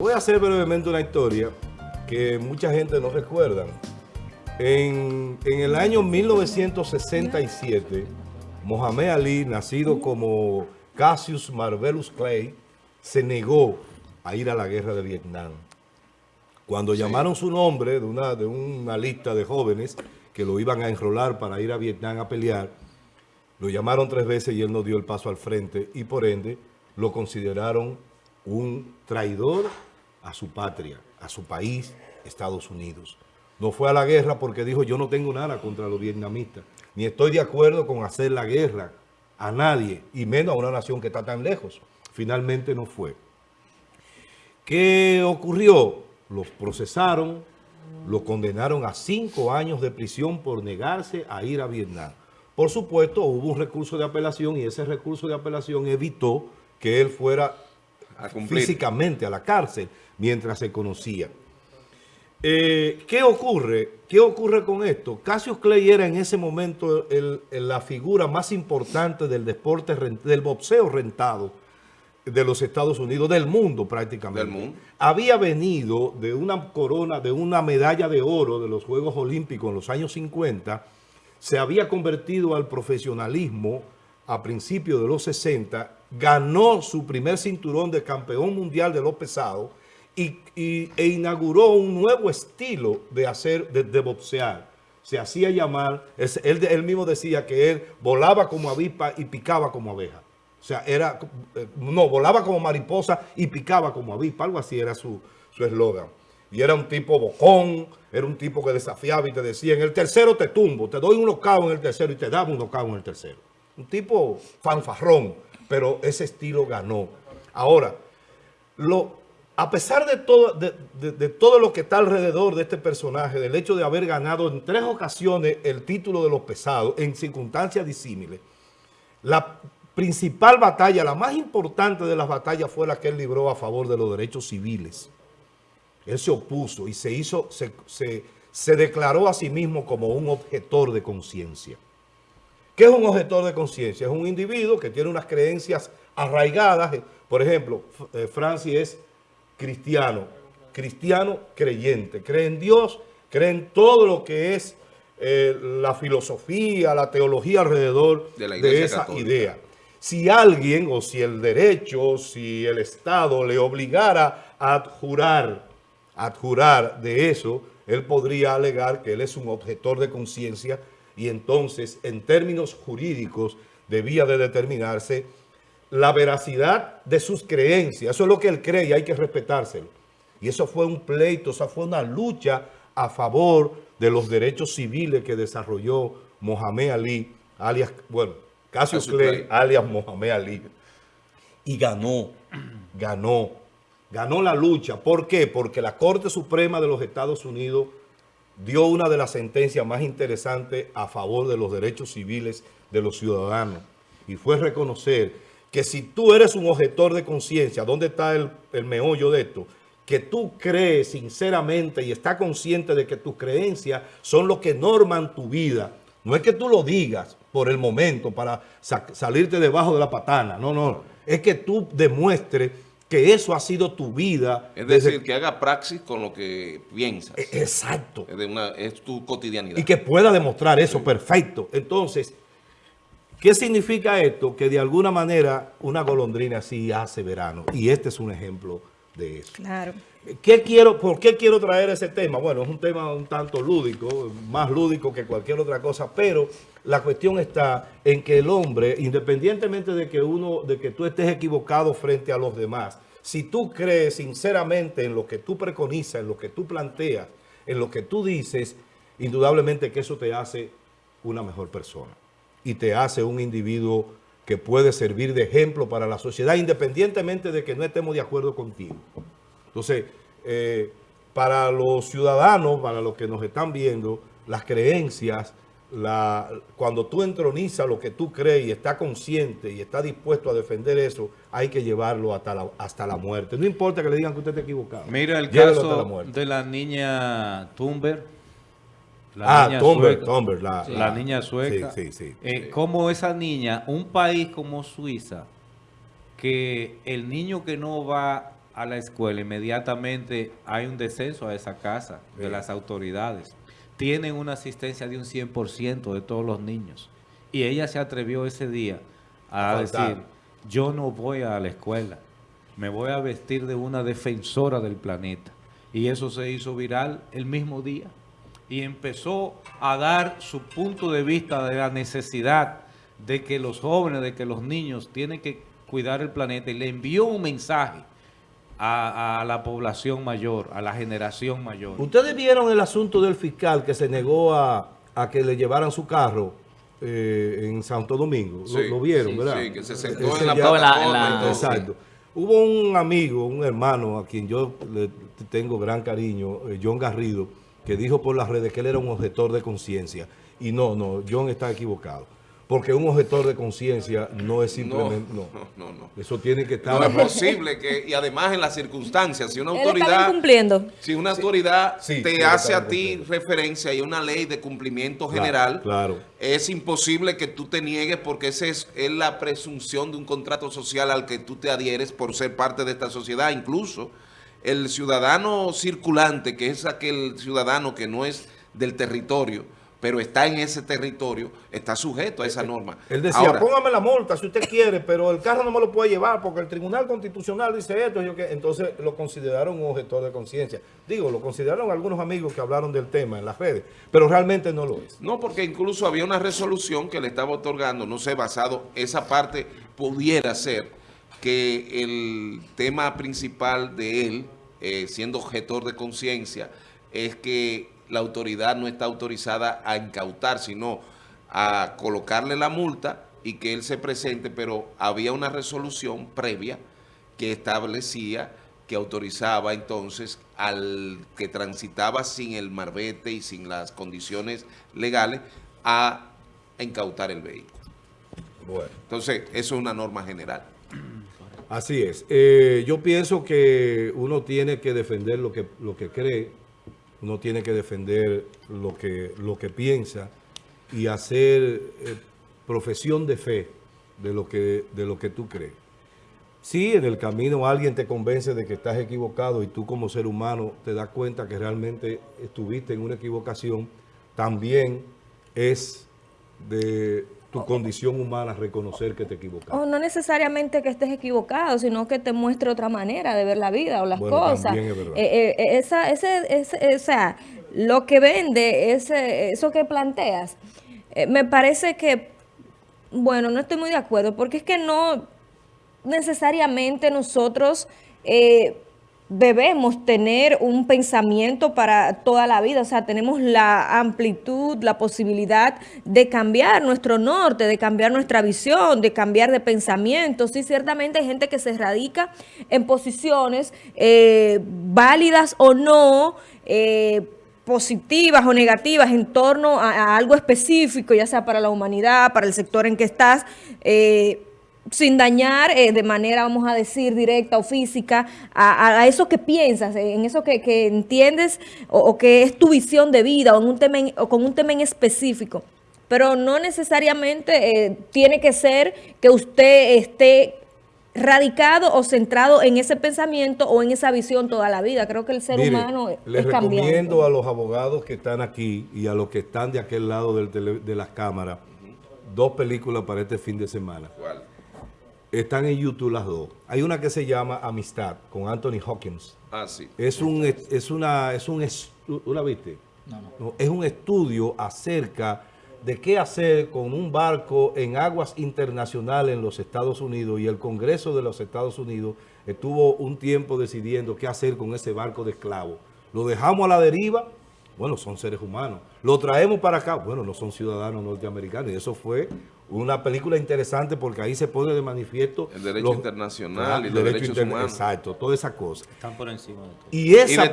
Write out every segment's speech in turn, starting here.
Voy a hacer brevemente una historia que mucha gente no recuerda. En, en el año 1967, Mohamed Ali, nacido como Cassius Marvelous Clay, se negó a ir a la guerra de Vietnam. Cuando llamaron su nombre de una, de una lista de jóvenes que lo iban a enrolar para ir a Vietnam a pelear, lo llamaron tres veces y él no dio el paso al frente y por ende lo consideraron un traidor a su patria, a su país, Estados Unidos. No fue a la guerra porque dijo, yo no tengo nada contra los vietnamitas, ni estoy de acuerdo con hacer la guerra a nadie, y menos a una nación que está tan lejos. Finalmente no fue. ¿Qué ocurrió? Los procesaron, lo condenaron a cinco años de prisión por negarse a ir a Vietnam. Por supuesto, hubo un recurso de apelación y ese recurso de apelación evitó que él fuera físicamente a la cárcel mientras se conocía. Eh, ¿Qué ocurre? ¿Qué ocurre con esto? Cassius Clay era en ese momento la figura más importante del deporte, del boxeo rentado de los Estados Unidos, del mundo prácticamente. Del mundo. Había venido de una corona, de una medalla de oro de los Juegos Olímpicos en los años 50, se había convertido al profesionalismo a principios de los 60, ganó su primer cinturón de campeón mundial de los pesados y, e inauguró un nuevo estilo de hacer, de, boxear. Se hacía llamar, él, mismo decía que él volaba como avispa y picaba como abeja. O sea, era, eh, no, volaba como mariposa y picaba como avispa, algo así era su eslogan. y era un tipo bocón, era un tipo que desafiaba y te decía, en el tercero te tumbo, te doy un knockout en el tercero y te daba un knockout en el tercero. Un tipo fanfarrón, pero ese estilo ganó. Ahora, lo, a pesar de todo, de, todo lo que está alrededor de este personaje, del hecho de haber ganado en tres ocasiones el título de los pesados en circunstancias disímiles, la principal batalla, la más importante de las batallas fue la que él libró a favor de los derechos civiles. Él se opuso y se hizo, se, se declaró a sí mismo como un objetor de conciencia. ¿Qué es un objetor de conciencia? Es un individuo que tiene unas creencias arraigadas. Por ejemplo, eh, Francis es cristiano, cristiano creyente, cree en Dios, cree en todo lo que es eh, la filosofía, la teología alrededor de, esa idea si alguien o si el derecho, si el Estado le obligara a adjurar, adjurar de eso, él podría alegar que él es un objetor de conciencia y entonces en términos jurídicos debía de determinarse la veracidad de sus creencias. Eso es lo que él cree y hay que respetárselo. Y eso fue un pleito, esa fue una lucha a favor de los derechos civiles que desarrolló Mohamed Ali, alias, bueno, Cassius Clay, alias Mohamed Ali, y ganó, ganó, ganó la lucha. ¿Por qué? Porque la Corte Suprema de los Estados Unidos dio una de las sentencias más interesantes a favor de los derechos civiles de los ciudadanos. Y fue reconocer que si tú eres un objetor de conciencia, ¿dónde está el, meollo de esto? que tú crees sinceramente y estás consciente de que tus creencias son lo que norman tu vida. No es que tú lo digas, por el momento para salirte debajo de la patana. No, no. Es que tú demuestres que eso ha sido tu vida. Es decir, que haga praxis con lo que piensas. E-, exacto. Es, una, es tu cotidianidad. Y que pueda demostrar eso, perfecto. Entonces, ¿qué significa esto? Que de alguna manera una golondrina sí hace verano. Y este es un ejemplo de eso. Claro. ¿Qué quiero, ¿Por qué quiero traer ese tema? Bueno, es un tema un tanto lúdico, más lúdico que cualquier otra cosa, pero la cuestión está en que el hombre, independientemente de que uno, de que tú estés equivocado frente a los demás, si tú crees sinceramente en lo que tú preconizas, en lo que tú planteas, en lo que tú dices, indudablemente que eso te hace una mejor persona y te hace un individuo que puede servir de ejemplo para la sociedad, independientemente de que no estemos de acuerdo contigo. Entonces, eh, para los ciudadanos, para los que nos están viendo, las creencias, la, cuando tú entronizas lo que tú crees y estás consciente y estás dispuesto a defender eso, hay que llevarlo hasta la, hasta la muerte. No importa que le digan que usted está equivocado. Mira el caso de la niña Tumber. La ah, niña la, niña sueca. Sí, sí, sí. Eh, como esa niña, un país como Suiza, que el niño que no va a la escuela, inmediatamente hay un descenso a esa casa de las autoridades. Tienen una asistencia de un 100% de todos los niños. Y ella se atrevió ese día a, decir, yo no voy a la escuela, me voy a vestir de una defensora del planeta. Y eso se hizo viral el mismo día. Y empezó a dar su punto de vista de la necesidad de que los jóvenes, de que los niños tienen que cuidar el planeta. Y le envió un mensaje a, la población mayor, a la generación mayor. ¿Ustedes vieron el asunto del fiscal que se negó a, que le llevaran su carro eh, en Santo Domingo? lo, vieron, ¿verdad? Sí, que se sentó en la plataforma. Exacto. Hubo un amigo, un hermano a quien yo le tengo gran cariño, eh, John Garrido, que dijo por las redes que él era un objetor de conciencia. Y no, no, John está equivocado. Porque un objetor de conciencia no es simplemente... No, no, no, Eso tiene que estar... No es posible que, y además en las circunstancias, si una autoridad... cumpliendo. Si una autoridad te hace a ti referencia y una ley de cumplimiento general, claro, es imposible que tú te niegues porque esa es, es la presunción de un contrato social al que tú te adhieres por ser parte de esta sociedad. Incluso el ciudadano circulante, que es aquel ciudadano que no es del territorio, pero está en ese territorio, está sujeto a esa norma. Él decía, póngame la multa si usted quiere, pero el carro no me lo puede llevar porque el Tribunal Constitucional dice esto. Yo que, entonces lo consideraron un objetor de conciencia. Digo, lo consideraron algunos amigos que hablaron del tema en las redes, pero realmente no lo es. No, porque incluso había una resolución que le estaba otorgando, no sé, basado, esa parte pudiera ser que el tema principal de él, eh, siendo objetor de conciencia, es que la autoridad no está autorizada a incautar, sino a colocarle la multa y que él se presente, pero había una resolución previa que establecía que autorizaba entonces al que transitaba sin el marbete y sin las condiciones legales a incautar el vehículo. Bueno. Entonces, eso es una norma general. Así es. Eh, yo pienso que uno tiene que defender lo que, lo que cree, uno tiene que defender lo que, lo que piensa y hacer eh, profesión de fe de lo, que, de lo que tú crees. Si en el camino alguien te convence de que estás equivocado y tú como ser humano te das cuenta que realmente estuviste en una equivocación, también es de tu condición humana reconocer que te equivocaste. O no necesariamente que estés equivocado, sino que te muestre otra manera de ver la vida o las cosas. Eh, eh, eh, esa, ese, ese, o sea, lo que vende, ese, eso que planteas, me parece que, bueno, no estoy muy de acuerdo, porque es que no necesariamente nosotros debemos tener un pensamiento para toda la vida, o sea, tenemos la amplitud, la posibilidad de cambiar nuestro norte, de cambiar nuestra visión, de cambiar de pensamiento. Sí, ciertamente hay gente que se radica en posiciones eh, válidas o no, eh, positivas o negativas en torno a, algo específico, ya sea para la humanidad, para el sector en que estás, eh, sin dañar eh, de manera, vamos a decir, directa o física a, eso que piensas, en eso que, entiendes o, que es tu visión de vida o, en un tema o con un tema en específico. Pero no necesariamente eh, tiene que ser que usted esté radicado o centrado en ese pensamiento o en esa visión toda la vida. Creo que el ser humano les recomiendo a los abogados que están aquí y a los que están de aquel lado de las cámaras dos películas para este fin de semana. ¿Cuál? Están en YouTube las dos. Hay una que se llama Amistad, con Anthony Hawkins. Ah, sí. Es un, es una, es un, ¿tú la viste? No, no. Es un estudio acerca de qué hacer con un barco en aguas internacionales en los Estados Unidos y el Congreso de los Estados Unidos estuvo un tiempo decidiendo qué hacer con ese barco de esclavos. ¿Lo dejamos a la deriva? Bueno, son seres humanos. ¿Lo traemos para acá? Bueno, no son ciudadanos norteamericanos. Y eso fue una película interesante porque ahí se pone de manifiesto... El derecho internacional y los derechos humanos. Exacto, toda esa cosa. Están por encima de todo. Y, esa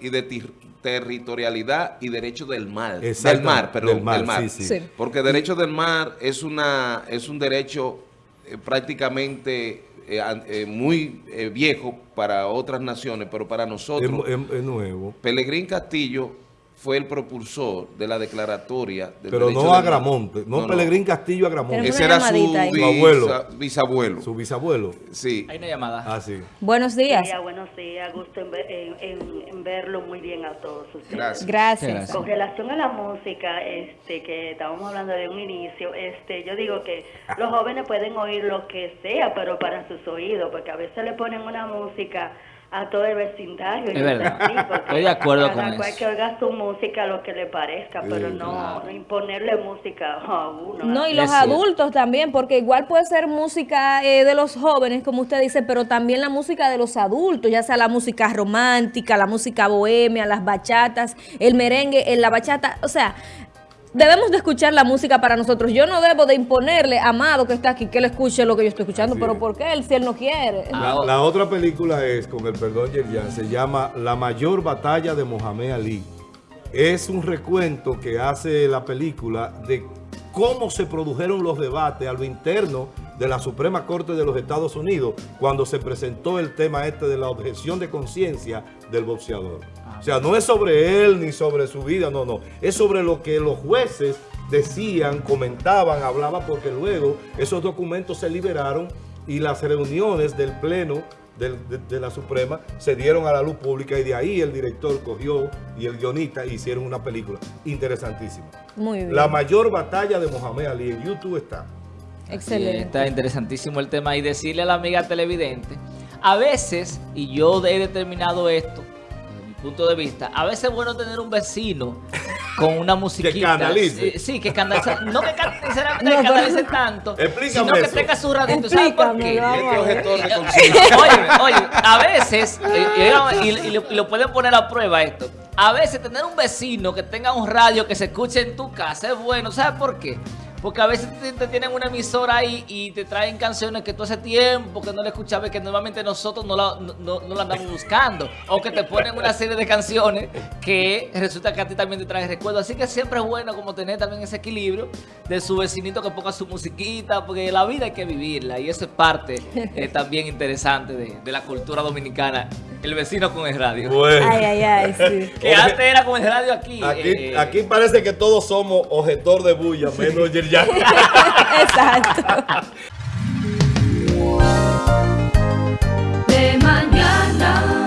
y, de, territorialidad y derecho del mar. Del mar, perdón, del mar. Sí, sí. Porque derecho del mar es, una, es un derecho eh, prácticamente eh, eh, muy viejo para otras naciones, pero para nosotros... Es, nuevo. Pelegrín Castillo fue el propulsor de la declaratoria del Pero no del- Agramonte, no, Pelegrín Castillo Agramonte, Tenemos Ese era su. Su abuelo. bisa- bisabuelo. su bisabuelo. Sí. Hay una llamada. Ah, sí. Buenos días. días, buenos días. Gusto en, ver- en- en- en verlo muy bien a todos ustedes. Gracias. Gracias. Gracias. Con relación a la música, este, que estábamos hablando de un inicio, este, yo digo que los jóvenes pueden oír lo que sea, pero para sus oídos, porque a veces le ponen una música a todo el vecindario. y Es no verdad. Estoy de acuerdo cada con cual eso. que oiga su música lo que le parezca, pero no, claro. no imponerle música a uno. No, y los Es cierto. adultos también, porque igual puede ser música eh, de los jóvenes, como usted dice, pero también la música de los adultos, ya sea la música romántica, la música bohemia, las bachatas, el merengue, la bachata, o sea, debemos de escuchar la música para nosotros. Yo no debo de imponerle a Amado que está aquí que él escuche lo que yo estoy escuchando, Así pero es. ¿por qué él si él no quiere? La, Ah, la otra película es, con el perdón, Yerjan, se llama La mayor batalla de Mohamed Ali. Es un recuento que hace la película de cómo se produjeron los debates a lo interno de la Suprema Corte de los Estados Unidos cuando se presentó el tema este de la objeción de conciencia del boxeador. O sea, no es sobre él ni sobre su vida, no, no. Es sobre lo que los jueces decían, comentaban, hablaban, porque luego esos documentos se liberaron y las reuniones del Pleno de, de la Suprema se dieron a la luz pública y de ahí el director cogió y el guionista hicieron una película interesantísima. Muy bien. La mayor batalla de Mohamed Ali en YouTube está. Excelente. Está interesantísimo el tema y decirle a la amiga televidente, a veces, y yo he determinado esto, punto de vista, a veces es bueno tener un vecino con una musiquita. canalice. Sí, sí, que canalice. No que can- sinceramente No, que canalice tanto, Explícame sino que eso. tenga su radito. ¿Sabes por qué? Este de conciencia. Oye, oye, a veces, eh, y, y- y lo, y lo pueden poner a prueba esto, a veces tener un vecino que tenga un radio que se escuche en tu casa es bueno, ¿sabes por qué? Porque a veces te, te tienen una emisora ahí y te traen canciones que tú hace tiempo que no le escuchabas, que normalmente nosotros no la, no, no- no la andamos buscando. O que te ponen una serie de canciones que resulta que a ti también te trae recuerdos. Así que siempre es bueno como tener también ese equilibrio de su vecinito que ponga su musiquita, porque la vida hay que vivirla. Y eso es parte eh, también interesante de, de la cultura dominicana. El vecino con el radio. Bueno, Ay, ay, ay, sí. Que antes era con el radio aquí. aquí, eh, aquí parece que todos somos objetor de bulla, menos ya. Exacto. De mañana.